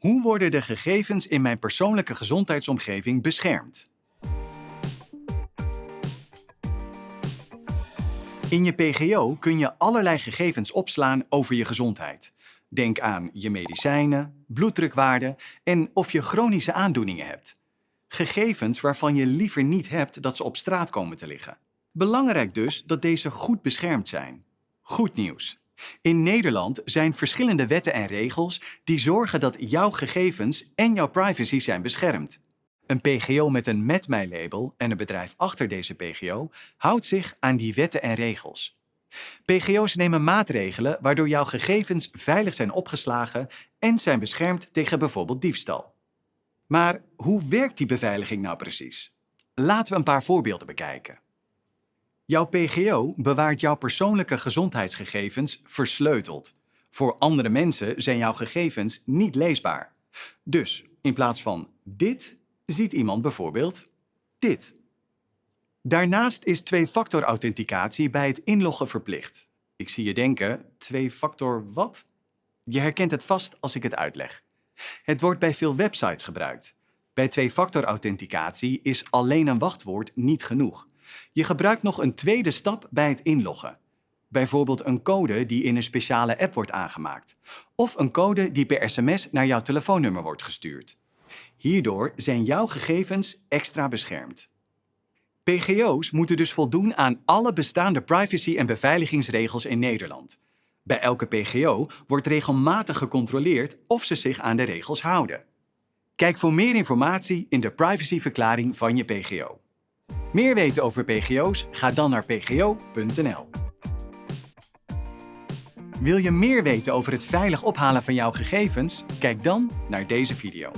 Hoe worden de gegevens in mijn persoonlijke gezondheidsomgeving beschermd? In je PGO kun je allerlei gegevens opslaan over je gezondheid. Denk aan je medicijnen, bloeddrukwaarden en of je chronische aandoeningen hebt. Gegevens waarvan je liever niet hebt dat ze op straat komen te liggen. Belangrijk dus dat deze goed beschermd zijn. Goed nieuws. In Nederland zijn verschillende wetten en regels die zorgen dat jouw gegevens en jouw privacy zijn beschermd. Een PGO met een Met Mij label en een bedrijf achter deze PGO houdt zich aan die wetten en regels. PGO's nemen maatregelen waardoor jouw gegevens veilig zijn opgeslagen en zijn beschermd tegen bijvoorbeeld diefstal. Maar hoe werkt die beveiliging nou precies? Laten we een paar voorbeelden bekijken. Jouw PGO bewaart jouw persoonlijke gezondheidsgegevens versleuteld. Voor andere mensen zijn jouw gegevens niet leesbaar. Dus in plaats van dit, ziet iemand bijvoorbeeld dit. Daarnaast is twee-factor authenticatie bij het inloggen verplicht. Ik zie je denken, twee-factor wat? Je herkent het vast als ik het uitleg. Het wordt bij veel websites gebruikt. Bij twee-factor authenticatie is alleen een wachtwoord niet genoeg. Je gebruikt nog een tweede stap bij het inloggen. Bijvoorbeeld een code die in een speciale app wordt aangemaakt. Of een code die per sms naar jouw telefoonnummer wordt gestuurd. Hierdoor zijn jouw gegevens extra beschermd. PGO's moeten dus voldoen aan alle bestaande privacy- en beveiligingsregels in Nederland. Bij elke PGO wordt regelmatig gecontroleerd of ze zich aan de regels houden. Kijk voor meer informatie in de privacyverklaring van je PGO. Meer weten over PGO's? Ga dan naar pgo.nl. Wil je meer weten over het veilig ophalen van jouw gegevens? Kijk dan naar deze video.